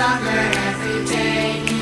stronger every day.